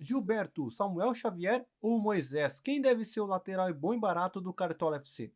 Gilberto, Samuel Xavier ou Moisés? Quem deve ser o lateral bom e barato do Cartola FC?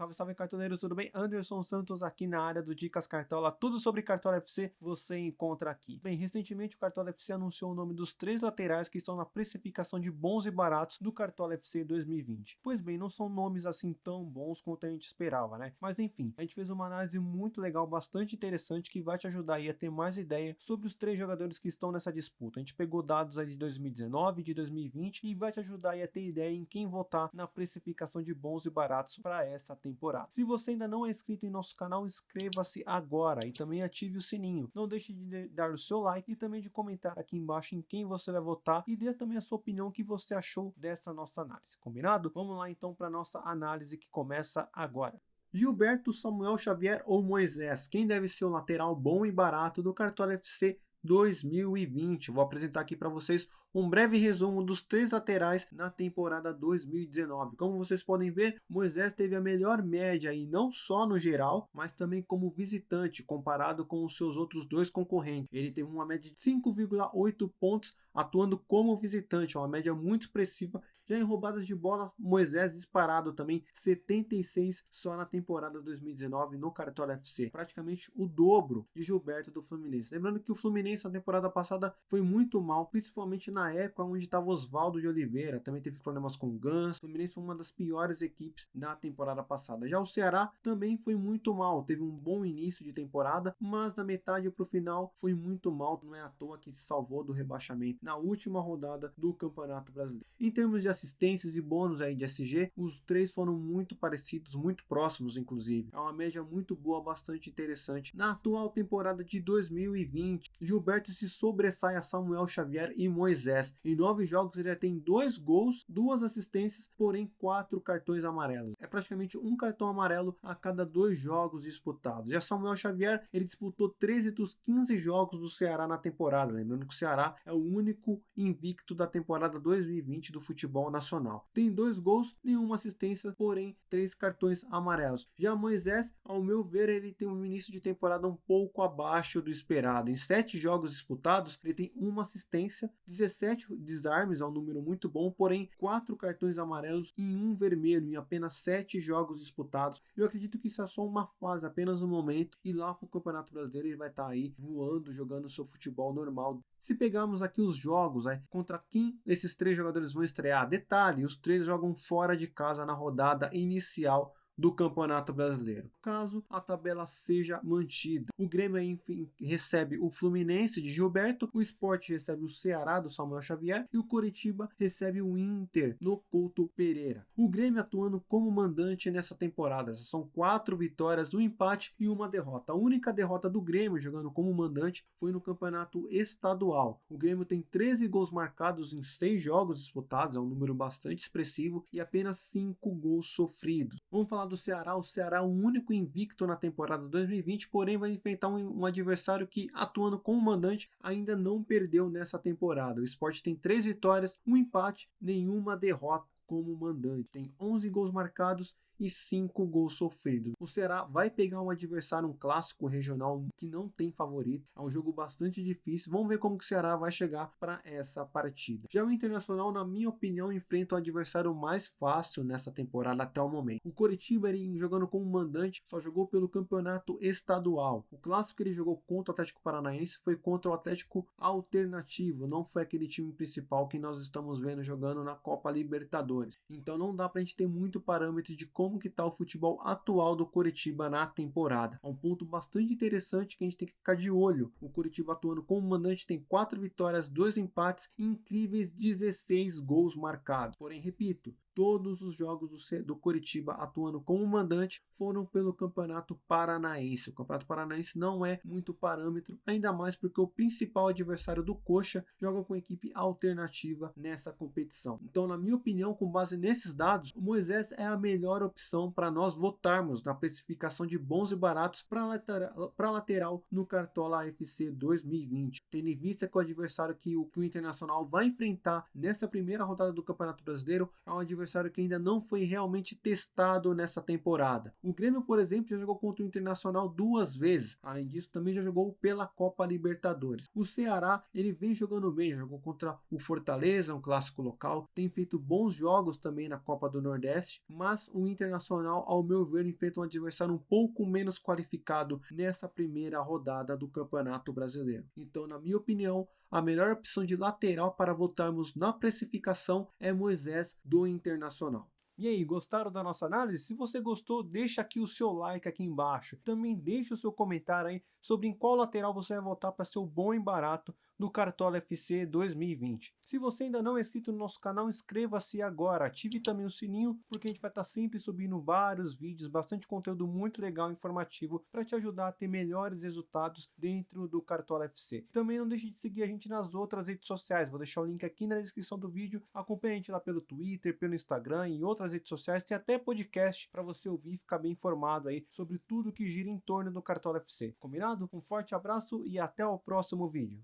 Salve, salve cartoleiros, tudo bem? Anderson Santos aqui na área do Dicas Cartola, tudo sobre Cartola FC você encontra aqui. Bem, recentemente o Cartola FC anunciou o nome dos três laterais que estão na precificação de bons e baratos do Cartola FC 2020. Pois bem, não são nomes assim tão bons quanto a gente esperava, né? Mas enfim, a gente fez uma análise muito legal, bastante interessante, que vai te ajudar aí a ter mais ideia sobre os três jogadores que estão nessa disputa. A gente pegou dados aí de 2019, de 2020 e vai te ajudar aí a ter ideia em quem votar na precificação de bons e baratos para essa temporada temporada. Se você ainda não é inscrito em nosso canal, inscreva-se agora e também ative o sininho. Não deixe de dar o seu like e também de comentar aqui embaixo em quem você vai votar e dê também a sua opinião que você achou dessa nossa análise. Combinado? Vamos lá então para nossa análise que começa agora. Gilberto, Samuel Xavier ou Moisés? Quem deve ser o lateral bom e barato do Cartola FC 2020. Vou apresentar aqui para vocês um breve resumo dos três laterais na temporada 2019. Como vocês podem ver, Moisés teve a melhor média e não só no geral, mas também como visitante comparado com os seus outros dois concorrentes. Ele teve uma média de 5,8 pontos atuando como visitante, uma média muito expressiva. Já em roubadas de bola, Moisés disparado também, 76 só na temporada 2019 no Cartola FC, praticamente o dobro de Gilberto do Fluminense. Lembrando que o Fluminense na temporada passada foi muito mal, principalmente na época onde estava Oswaldo de Oliveira, também teve problemas com Gans. O Fluminense foi uma das piores equipes na temporada passada. Já o Ceará também foi muito mal, teve um bom início de temporada, mas da metade para o final foi muito mal, não é à toa que se salvou do rebaixamento na última rodada do Campeonato Brasileiro. Em termos de assistências e bônus aí de SG, os três foram muito parecidos, muito próximos inclusive. É uma média muito boa, bastante interessante. Na atual temporada de 2020, Gilberto se sobressai a Samuel Xavier e Moisés. Em nove jogos ele já tem dois gols, duas assistências, porém quatro cartões amarelos. É praticamente um cartão amarelo a cada dois jogos disputados. Já Samuel Xavier, ele disputou 13 dos 15 jogos do Ceará na temporada. Lembrando que o Ceará é o único invicto da temporada 2020 do futebol nacional. Tem dois gols, nenhuma assistência, porém três cartões amarelos. Já Moisés, ao meu ver, ele tem um início de temporada um pouco abaixo do esperado. Em sete jogos disputados, ele tem uma assistência, 17 desarmes, é um número muito bom, porém quatro cartões amarelos e um vermelho em apenas sete jogos disputados. Eu acredito que isso é só uma fase, apenas um momento, e lá para o Campeonato Brasileiro ele vai estar tá aí voando, jogando seu futebol normal se pegarmos aqui os jogos, né, contra quem esses três jogadores vão estrear, detalhe, os três jogam fora de casa na rodada inicial do Campeonato Brasileiro, caso a tabela seja mantida. O Grêmio enfim, recebe o Fluminense de Gilberto, o Sport recebe o Ceará do Samuel Xavier e o Coritiba recebe o Inter no Couto Pereira. O Grêmio atuando como mandante nessa temporada, são quatro vitórias, um empate e uma derrota. A única derrota do Grêmio jogando como mandante foi no Campeonato Estadual. O Grêmio tem 13 gols marcados em 6 jogos disputados, é um número bastante expressivo, e apenas 5 gols sofridos. Vamos falar do Ceará, o Ceará é o único invicto na temporada 2020, porém vai enfrentar um, um adversário que, atuando como mandante, ainda não perdeu nessa temporada. O Sport tem três vitórias, um empate, nenhuma derrota como mandante. Tem 11 gols marcados e 5 gols sofridos. O Ceará vai pegar um adversário, um clássico regional que não tem favorito. É um jogo bastante difícil. Vamos ver como que o Ceará vai chegar para essa partida. Já o Internacional, na minha opinião, enfrenta o adversário mais fácil nessa temporada até o momento. O Coritiba, ele jogando como mandante, só jogou pelo campeonato estadual. O clássico que ele jogou contra o Atlético Paranaense foi contra o Atlético Alternativo, não foi aquele time principal que nós estamos vendo jogando na Copa Libertadores. Então não dá para a gente ter muito parâmetro de como como que está o futebol atual do Coritiba na temporada. É um ponto bastante interessante que a gente tem que ficar de olho. O Coritiba atuando como mandante tem 4 vitórias, 2 empates e incríveis 16 gols marcados. Porém, repito, todos os jogos do, do Coritiba atuando como mandante foram pelo Campeonato Paranaense. O Campeonato Paranaense não é muito parâmetro, ainda mais porque o principal adversário do Coxa joga com equipe alternativa nessa competição. Então, na minha opinião, com base nesses dados, o Moisés é a melhor opção para nós votarmos na precificação de bons e baratos para lateral, lateral no Cartola AFC 2020, tendo em vista que o adversário que o, que o Internacional vai enfrentar nessa primeira rodada do Campeonato Brasileiro é um adversário adversário que ainda não foi realmente testado nessa temporada. O Grêmio, por exemplo, já jogou contra o Internacional duas vezes. Além disso, também já jogou pela Copa Libertadores. O Ceará, ele vem jogando bem, jogou contra o Fortaleza, um clássico local, tem feito bons jogos também na Copa do Nordeste, mas o Internacional, ao meu ver, enfrenta um adversário um pouco menos qualificado nessa primeira rodada do Campeonato Brasileiro. Então, na minha opinião, a melhor opção de lateral para votarmos na precificação é Moisés do Internacional. E aí, gostaram da nossa análise? Se você gostou, deixa aqui o seu like aqui embaixo. Também deixa o seu comentário aí sobre em qual lateral você vai votar para ser o bom e barato do Cartola FC 2020. Se você ainda não é inscrito no nosso canal, inscreva-se agora, ative também o sininho, porque a gente vai estar sempre subindo vários vídeos, bastante conteúdo muito legal e informativo para te ajudar a ter melhores resultados dentro do Cartola FC. Também não deixe de seguir a gente nas outras redes sociais, vou deixar o link aqui na descrição do vídeo, acompanhe a gente lá pelo Twitter, pelo Instagram e outras redes sociais, tem até podcast para você ouvir e ficar bem informado aí sobre tudo que gira em torno do Cartola FC. Combinado? Um forte abraço e até o próximo vídeo.